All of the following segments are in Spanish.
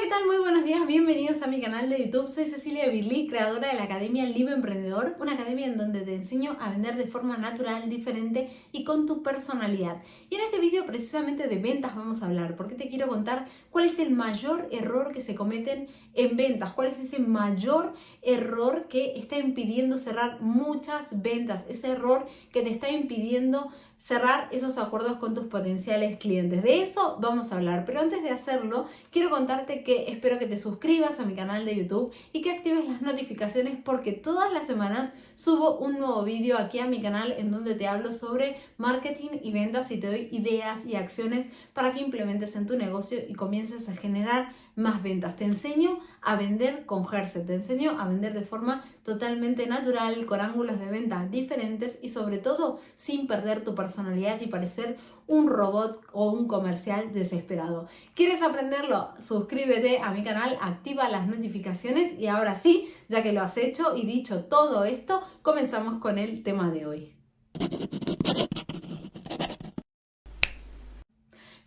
¿qué tal? Muy buenos días, bienvenidos a mi canal de YouTube. Soy Cecilia Birli, creadora de la Academia Libre Emprendedor, una academia en donde te enseño a vender de forma natural, diferente y con tu personalidad. Y en este vídeo precisamente de ventas vamos a hablar, porque te quiero contar cuál es el mayor error que se cometen en ventas, cuál es ese mayor error que está impidiendo cerrar muchas ventas, ese error que te está impidiendo cerrar esos acuerdos con tus potenciales clientes. De eso vamos a hablar, pero antes de hacerlo, quiero contarte que espero que te suscribas a mi canal de YouTube y que actives las notificaciones porque todas las semanas subo un nuevo vídeo aquí a mi canal en donde te hablo sobre marketing y ventas y te doy ideas y acciones para que implementes en tu negocio y comiences a generar más ventas. Te enseño a vender con Herse, te enseño a vender de forma totalmente natural, con ángulos de venta diferentes y sobre todo sin perder tu personalidad y parecer un robot o un comercial desesperado. ¿Quieres aprenderlo? Suscríbete a mi canal, activa las notificaciones y ahora sí, ya que lo has hecho y dicho todo esto, comenzamos con el tema de hoy.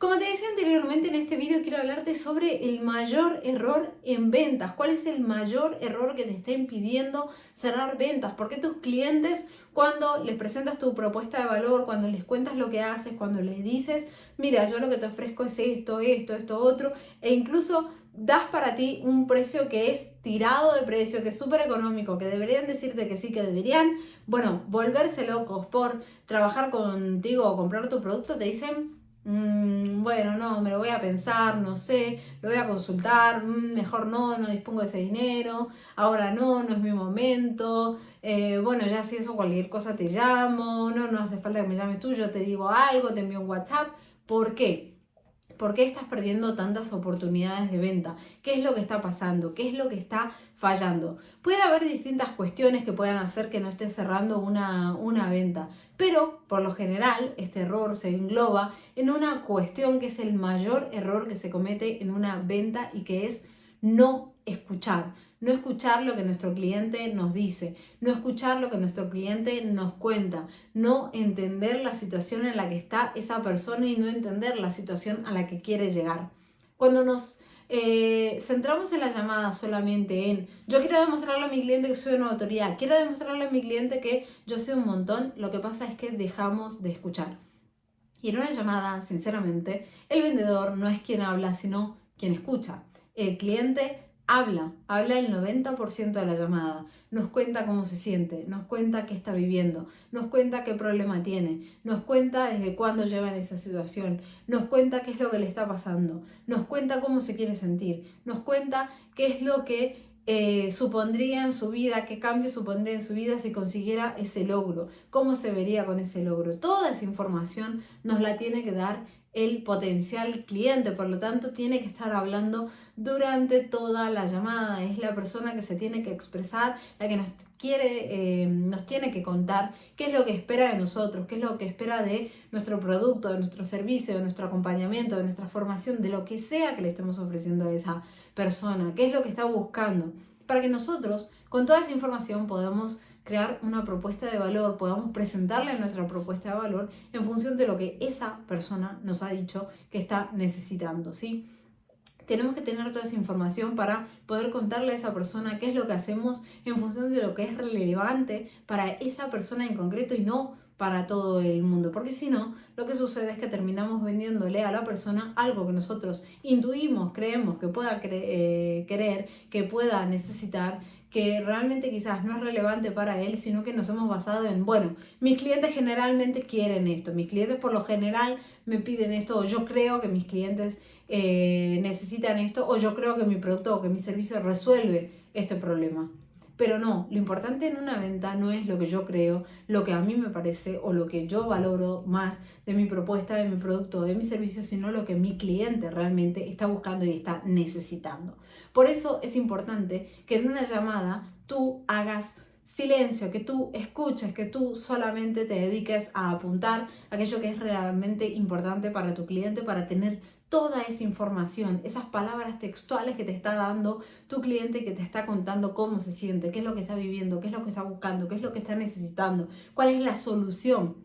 Como te decía anteriormente en este vídeo quiero hablarte sobre el mayor error en ventas. ¿Cuál es el mayor error que te está impidiendo cerrar ventas? Porque tus clientes cuando les presentas tu propuesta de valor, cuando les cuentas lo que haces, cuando les dices, mira, yo lo que te ofrezco es esto, esto, esto, otro, e incluso das para ti un precio que es tirado de precio, que es súper económico, que deberían decirte que sí, que deberían, bueno, volverse locos por trabajar contigo o comprar tu producto, te dicen, Mm, bueno, no, me lo voy a pensar, no sé, lo voy a consultar, mm, mejor no, no dispongo de ese dinero, ahora no, no es mi momento, eh, bueno, ya si eso cualquier cosa te llamo, no, no hace falta que me llames tú, yo te digo algo, te envío un WhatsApp, ¿por qué? ¿Por qué estás perdiendo tantas oportunidades de venta? ¿Qué es lo que está pasando? ¿Qué es lo que está fallando? Puede haber distintas cuestiones que puedan hacer que no estés cerrando una, una venta, pero por lo general este error se engloba en una cuestión que es el mayor error que se comete en una venta y que es no escuchar no escuchar lo que nuestro cliente nos dice, no escuchar lo que nuestro cliente nos cuenta, no entender la situación en la que está esa persona y no entender la situación a la que quiere llegar. Cuando nos eh, centramos en la llamada solamente en yo quiero demostrarle a mi cliente que soy una autoridad, quiero demostrarle a mi cliente que yo soy un montón, lo que pasa es que dejamos de escuchar. Y en una llamada, sinceramente, el vendedor no es quien habla, sino quien escucha. El cliente habla, habla el 90% de la llamada, nos cuenta cómo se siente, nos cuenta qué está viviendo, nos cuenta qué problema tiene, nos cuenta desde cuándo lleva en esa situación, nos cuenta qué es lo que le está pasando, nos cuenta cómo se quiere sentir, nos cuenta qué es lo que eh, supondría en su vida, qué cambio supondría en su vida si consiguiera ese logro, cómo se vería con ese logro. Toda esa información nos la tiene que dar el potencial cliente, por lo tanto tiene que estar hablando durante toda la llamada, es la persona que se tiene que expresar, la que nos quiere, eh, nos tiene que contar qué es lo que espera de nosotros, qué es lo que espera de nuestro producto, de nuestro servicio, de nuestro acompañamiento, de nuestra formación, de lo que sea que le estemos ofreciendo a esa persona, qué es lo que está buscando, para que nosotros con toda esa información podamos crear una propuesta de valor, podamos presentarle nuestra propuesta de valor en función de lo que esa persona nos ha dicho que está necesitando, ¿sí? Tenemos que tener toda esa información para poder contarle a esa persona qué es lo que hacemos en función de lo que es relevante para esa persona en concreto y no para todo el mundo, porque si no, lo que sucede es que terminamos vendiéndole a la persona algo que nosotros intuimos, creemos que pueda eh, querer, que pueda necesitar, que realmente quizás no es relevante para él, sino que nos hemos basado en, bueno, mis clientes generalmente quieren esto, mis clientes por lo general me piden esto, o yo creo que mis clientes eh, necesitan esto, o yo creo que mi producto o que mi servicio resuelve este problema. Pero no, lo importante en una venta no es lo que yo creo, lo que a mí me parece o lo que yo valoro más de mi propuesta, de mi producto, de mi servicio, sino lo que mi cliente realmente está buscando y está necesitando. Por eso es importante que en una llamada tú hagas silencio, que tú escuches, que tú solamente te dediques a apuntar aquello que es realmente importante para tu cliente, para tener toda esa información, esas palabras textuales que te está dando tu cliente, que te está contando cómo se siente, qué es lo que está viviendo, qué es lo que está buscando, qué es lo que está necesitando, cuál es la solución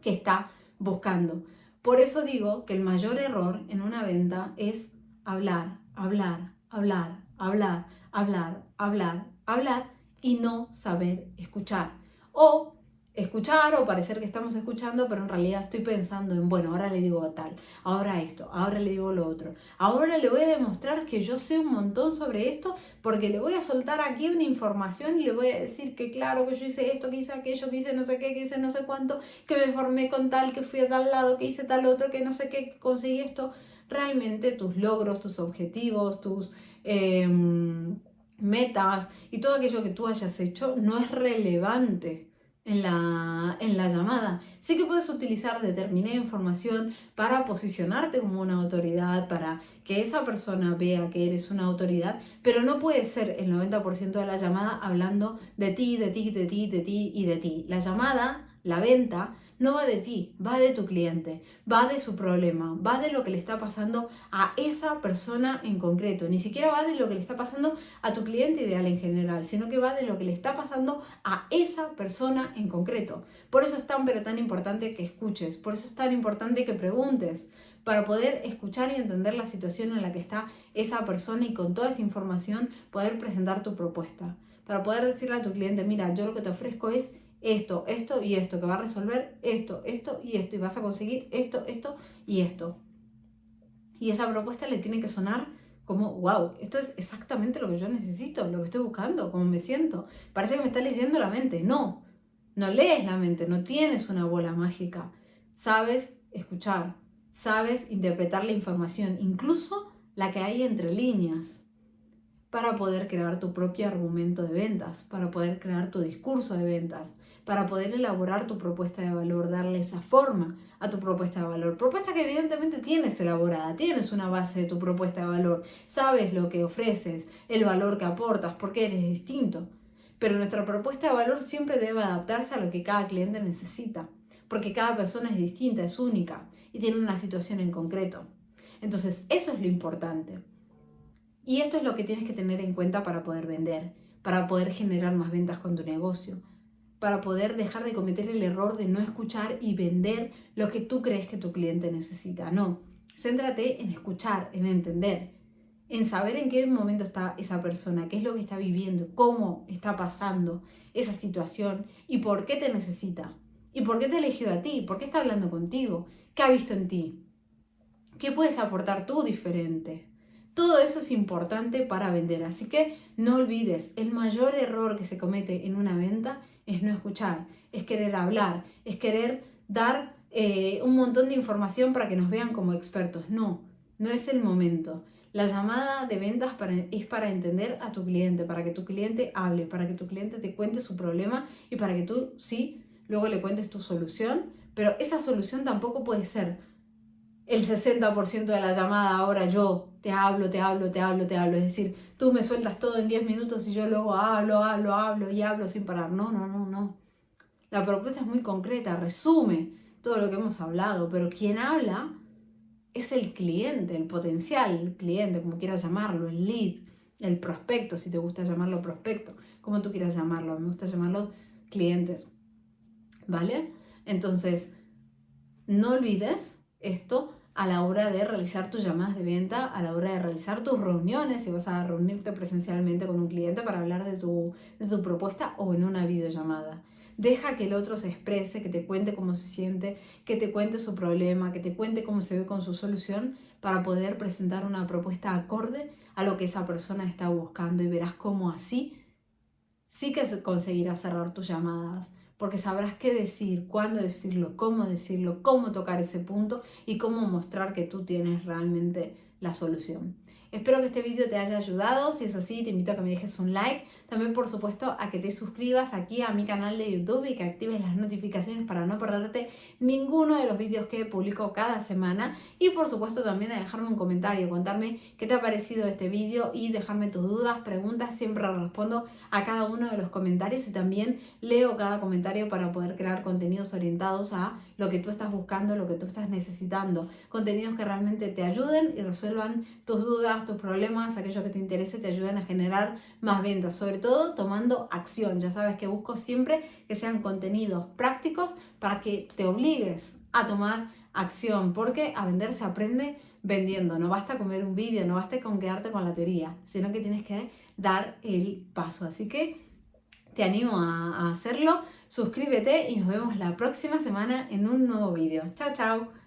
que está buscando. Por eso digo que el mayor error en una venta es hablar, hablar, hablar, hablar, hablar, hablar, hablar y no saber escuchar. O escuchar o parecer que estamos escuchando, pero en realidad estoy pensando en, bueno, ahora le digo tal, ahora esto, ahora le digo lo otro, ahora le voy a demostrar que yo sé un montón sobre esto porque le voy a soltar aquí una información y le voy a decir que claro, que yo hice esto, que hice aquello, que hice no sé qué, que hice no sé cuánto, que me formé con tal, que fui a tal lado, que hice tal otro, que no sé qué, conseguí esto. Realmente tus logros, tus objetivos, tus... Em, metas y todo aquello que tú hayas hecho no es relevante en la, en la llamada. Sí que puedes utilizar determinada información para posicionarte como una autoridad, para que esa persona vea que eres una autoridad, pero no puede ser el 90% de la llamada hablando de ti, de ti, de ti, de ti y de ti. La llamada, la venta, no va de ti, va de tu cliente, va de su problema, va de lo que le está pasando a esa persona en concreto. Ni siquiera va de lo que le está pasando a tu cliente ideal en general, sino que va de lo que le está pasando a esa persona en concreto. Por eso es tan pero tan importante que escuches, por eso es tan importante que preguntes, para poder escuchar y entender la situación en la que está esa persona y con toda esa información poder presentar tu propuesta. Para poder decirle a tu cliente, mira, yo lo que te ofrezco es esto, esto y esto, que va a resolver esto, esto y esto, y vas a conseguir esto, esto y esto. Y esa propuesta le tiene que sonar como, wow, esto es exactamente lo que yo necesito, lo que estoy buscando, como me siento. Parece que me está leyendo la mente. No, no lees la mente, no tienes una bola mágica. Sabes escuchar, sabes interpretar la información, incluso la que hay entre líneas para poder crear tu propio argumento de ventas, para poder crear tu discurso de ventas, para poder elaborar tu propuesta de valor, darle esa forma a tu propuesta de valor. Propuesta que evidentemente tienes elaborada, tienes una base de tu propuesta de valor, sabes lo que ofreces, el valor que aportas, porque eres distinto. Pero nuestra propuesta de valor siempre debe adaptarse a lo que cada cliente necesita, porque cada persona es distinta, es única y tiene una situación en concreto. Entonces, eso es lo importante. Y esto es lo que tienes que tener en cuenta para poder vender, para poder generar más ventas con tu negocio, para poder dejar de cometer el error de no escuchar y vender lo que tú crees que tu cliente necesita. No, céntrate en escuchar, en entender, en saber en qué momento está esa persona, qué es lo que está viviendo, cómo está pasando esa situación y por qué te necesita. ¿Y por qué te ha elegido a ti? ¿Por qué está hablando contigo? ¿Qué ha visto en ti? ¿Qué puedes aportar tú diferente? Todo eso es importante para vender, así que no olvides, el mayor error que se comete en una venta es no escuchar, es querer hablar, es querer dar eh, un montón de información para que nos vean como expertos. No, no es el momento. La llamada de ventas es para entender a tu cliente, para que tu cliente hable, para que tu cliente te cuente su problema y para que tú sí, luego le cuentes tu solución, pero esa solución tampoco puede ser el 60% de la llamada ahora yo te hablo, te hablo, te hablo, te hablo. Es decir, tú me sueltas todo en 10 minutos y yo luego hablo, hablo, hablo y hablo sin parar. No, no, no, no. La propuesta es muy concreta, resume todo lo que hemos hablado, pero quien habla es el cliente, el potencial cliente, como quieras llamarlo, el lead, el prospecto, si te gusta llamarlo prospecto, como tú quieras llamarlo, me gusta llamarlo clientes. ¿Vale? Entonces, no olvides esto a la hora de realizar tus llamadas de venta, a la hora de realizar tus reuniones, si vas a reunirte presencialmente con un cliente para hablar de tu, de tu propuesta o en una videollamada. Deja que el otro se exprese, que te cuente cómo se siente, que te cuente su problema, que te cuente cómo se ve con su solución para poder presentar una propuesta acorde a lo que esa persona está buscando y verás cómo así sí que conseguirás cerrar tus llamadas porque sabrás qué decir, cuándo decirlo, cómo decirlo, cómo tocar ese punto y cómo mostrar que tú tienes realmente la solución. Espero que este vídeo te haya ayudado, si es así te invito a que me dejes un like, también por supuesto a que te suscribas aquí a mi canal de YouTube y que actives las notificaciones para no perderte ninguno de los vídeos que publico cada semana. Y por supuesto también a dejarme un comentario, contarme qué te ha parecido este vídeo y dejarme tus dudas, preguntas, siempre respondo a cada uno de los comentarios y también leo cada comentario para poder crear contenidos orientados a lo que tú estás buscando, lo que tú estás necesitando, contenidos que realmente te ayuden y resuelvan tus dudas tus problemas, aquello que te interese, te ayuden a generar más ventas, todo tomando acción. Ya sabes que busco siempre que sean contenidos prácticos para que te obligues a tomar acción, porque a vender se aprende vendiendo. No basta con ver un vídeo, no basta con quedarte con la teoría, sino que tienes que dar el paso. Así que te animo a, hacerlo. Suscríbete y nos vemos la próxima semana en un nuevo vídeo. Chao, chao.